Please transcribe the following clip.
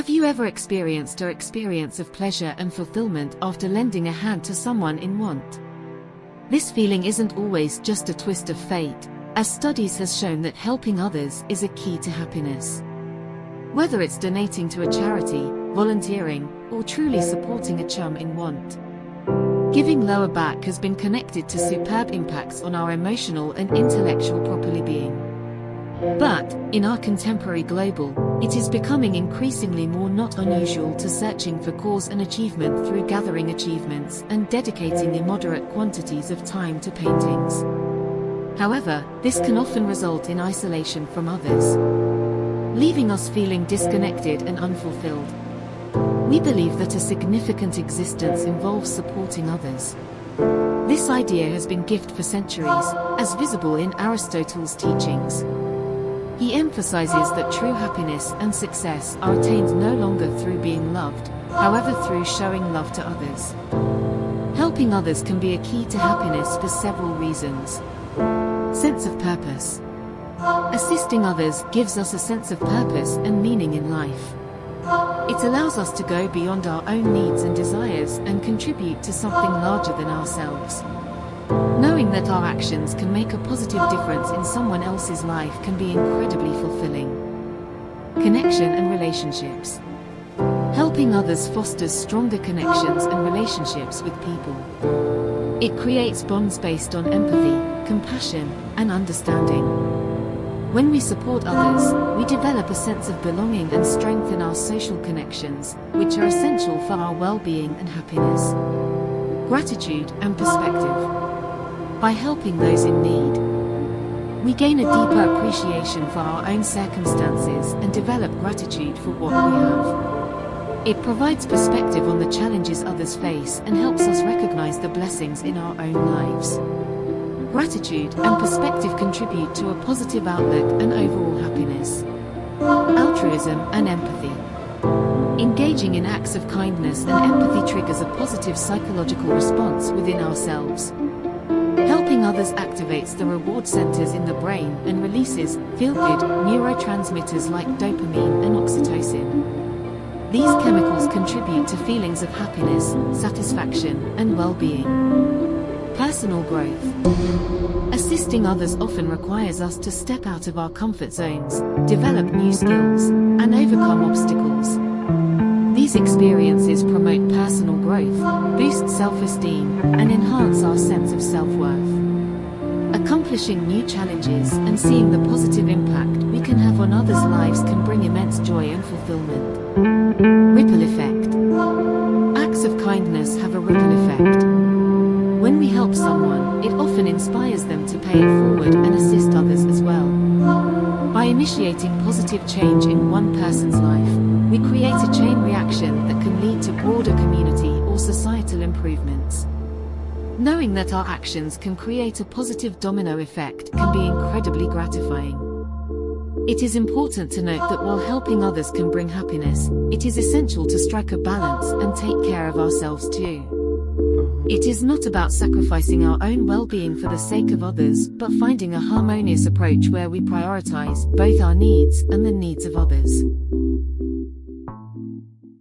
Have you ever experienced or experience of pleasure and fulfillment after lending a hand to someone in want? This feeling isn't always just a twist of fate, as studies has shown that helping others is a key to happiness. Whether it's donating to a charity, volunteering, or truly supporting a chum in want. Giving lower back has been connected to superb impacts on our emotional and intellectual properly being. But, in our contemporary global, it is becoming increasingly more not unusual to searching for cause and achievement through gathering achievements and dedicating immoderate quantities of time to paintings. However, this can often result in isolation from others, leaving us feeling disconnected and unfulfilled. We believe that a significant existence involves supporting others. This idea has been gift for centuries, as visible in Aristotle's teachings. He emphasizes that true happiness and success are attained no longer through being loved, however through showing love to others. Helping others can be a key to happiness for several reasons. Sense of purpose. Assisting others gives us a sense of purpose and meaning in life. It allows us to go beyond our own needs and desires and contribute to something larger than ourselves. Knowing that our actions can make a positive difference in someone else's life can be incredibly fulfilling. Connection and relationships. Helping others fosters stronger connections and relationships with people. It creates bonds based on empathy, compassion, and understanding. When we support others, we develop a sense of belonging and strengthen our social connections, which are essential for our well-being and happiness. Gratitude and perspective. By helping those in need, we gain a deeper appreciation for our own circumstances and develop gratitude for what we have. It provides perspective on the challenges others face and helps us recognize the blessings in our own lives. Gratitude and perspective contribute to a positive outlook and overall happiness. Altruism and empathy. Engaging in acts of kindness and empathy triggers a positive psychological response within ourselves. Others activates the reward centers in the brain and releases feel-good neurotransmitters like dopamine and oxytocin. These chemicals contribute to feelings of happiness, satisfaction, and well-being. Personal growth. Assisting others often requires us to step out of our comfort zones, develop new skills, and overcome obstacles. These experiences promote personal growth, boost self-esteem, and enhance our sense of self-worth. Accomplishing new challenges and seeing the positive impact we can have on others' lives can bring immense joy and fulfillment. Ripple effect. Acts of kindness have a ripple effect. When we help someone, it often inspires them to pay it forward and assist others as well. By initiating positive change in one person's life, we create a chain reaction that can lead to broader community or societal improvements. Knowing that our actions can create a positive domino effect can be incredibly gratifying. It is important to note that while helping others can bring happiness, it is essential to strike a balance and take care of ourselves too. It is not about sacrificing our own well-being for the sake of others, but finding a harmonious approach where we prioritize both our needs and the needs of others.